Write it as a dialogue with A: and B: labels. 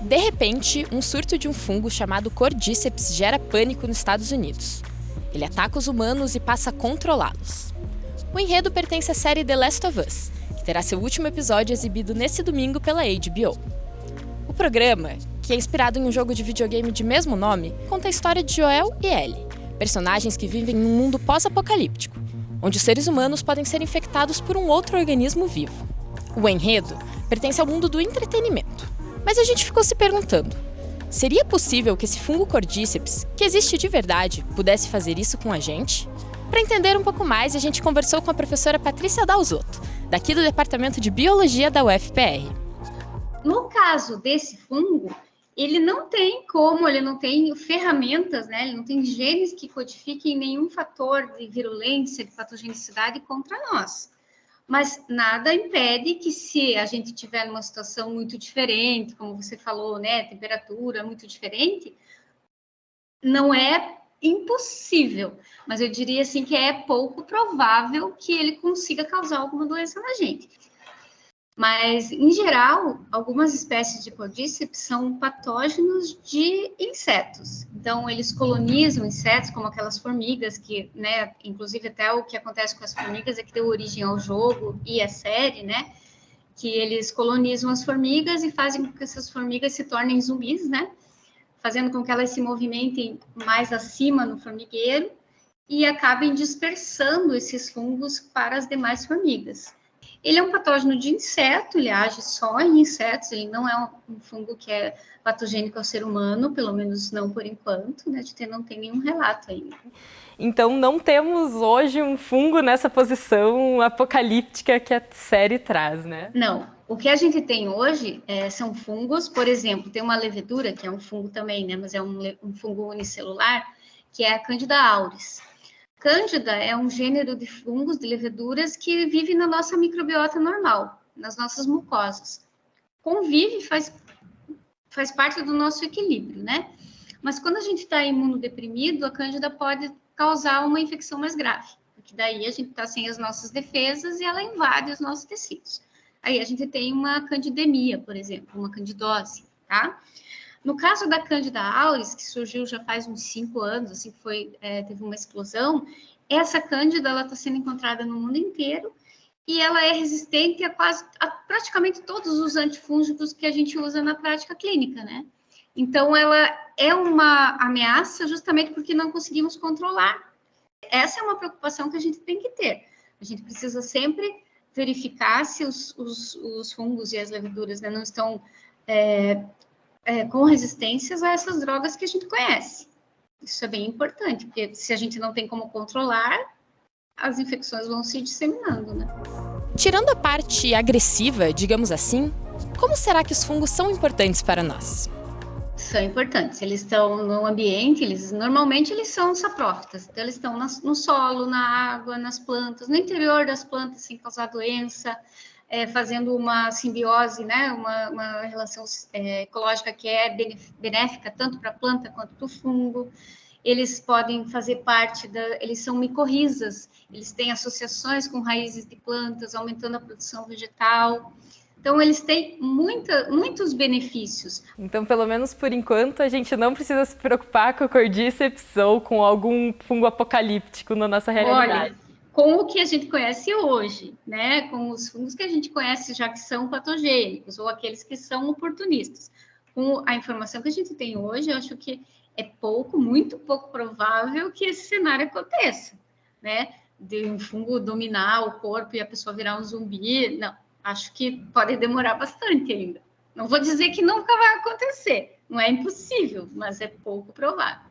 A: De repente, um surto de um fungo chamado Cordyceps gera pânico nos Estados Unidos. Ele ataca os humanos e passa a controlá-los. O enredo pertence à série The Last of Us, que terá seu último episódio exibido nesse domingo pela HBO. O programa, que é inspirado em um jogo de videogame de mesmo nome, conta a história de Joel e Ellie, personagens que vivem em um mundo pós-apocalíptico, onde os seres humanos podem ser infectados por um outro organismo vivo. O enredo pertence ao mundo do entretenimento. Mas a gente ficou se perguntando: seria possível que esse fungo Cordyceps, que existe de verdade, pudesse fazer isso com a gente? Para entender um pouco mais, a gente conversou com a professora Patrícia Dalzotto, daqui do Departamento de Biologia da UFPR.
B: No caso desse fungo, ele não tem como, ele não tem ferramentas, né? Ele não tem genes que codifiquem nenhum fator de virulência, de patogenicidade contra nós. Mas nada impede que se a gente tiver numa situação muito diferente, como você falou, né, temperatura muito diferente, não é impossível, mas eu diria assim que é pouco provável que ele consiga causar alguma doença na gente. Mas, em geral, algumas espécies de Podíceps são patógenos de insetos. Então, eles colonizam insetos, como aquelas formigas, que, né, inclusive até o que acontece com as formigas é que deu origem ao jogo e à série, né, que eles colonizam as formigas e fazem com que essas formigas se tornem zumbis, né, fazendo com que elas se movimentem mais acima no formigueiro e acabem dispersando esses fungos para as demais formigas. Ele é um patógeno de inseto, ele age só em insetos, ele não é um fungo que é patogênico ao ser humano, pelo menos não por enquanto, né? De ter, não tem nenhum relato ainda.
A: Então não temos hoje um fungo nessa posição apocalíptica que a série traz, né?
B: Não. O que a gente tem hoje é, são fungos, por exemplo, tem uma levedura, que é um fungo também, né? Mas é um, um fungo unicelular, que é a Candida auris. Cândida é um gênero de fungos, de leveduras, que vive na nossa microbiota normal, nas nossas mucosas. Convive, faz, faz parte do nosso equilíbrio, né? Mas quando a gente está imunodeprimido, a cândida pode causar uma infecção mais grave, porque daí a gente está sem as nossas defesas e ela invade os nossos tecidos. Aí a gente tem uma candidemia, por exemplo, uma candidose, tá? No caso da Cândida auris, que surgiu já faz uns cinco anos, assim que foi, é, teve uma explosão, essa Cândida está sendo encontrada no mundo inteiro e ela é resistente a quase a praticamente todos os antifúngicos que a gente usa na prática clínica, né? Então ela é uma ameaça justamente porque não conseguimos controlar. Essa é uma preocupação que a gente tem que ter. A gente precisa sempre verificar se os, os, os fungos e as leveduras né, não estão é, é, com resistências a essas drogas que a gente conhece. Isso é bem importante, porque se a gente não tem como controlar, as infecções vão se disseminando, né?
A: Tirando a parte agressiva, digamos assim, como será que os fungos são importantes para nós?
B: São importantes. Eles estão no ambiente, eles normalmente eles são saprófitas. Então eles estão no solo, na água, nas plantas, no interior das plantas sem causar doença é, fazendo uma simbiose, né, uma, uma relação é, ecológica que é benéfica tanto para a planta quanto para o fungo. Eles podem fazer parte da, eles são micorrizas, eles têm associações com raízes de plantas, aumentando a produção vegetal. Então, eles têm muita, muitos benefícios.
A: Então, pelo menos por enquanto, a gente não precisa se preocupar com a cordíceps ou com algum fungo apocalíptico na nossa realidade.
B: Olha, com o que a gente conhece hoje, né? Com os fungos que a gente conhece já que são patogênicos ou aqueles que são oportunistas. Com a informação que a gente tem hoje, eu acho que é pouco, muito pouco provável que esse cenário aconteça, né? De um fungo dominar o corpo e a pessoa virar um zumbi. Não, acho que pode demorar bastante ainda. Não vou dizer que nunca vai acontecer, não é impossível, mas é pouco provável.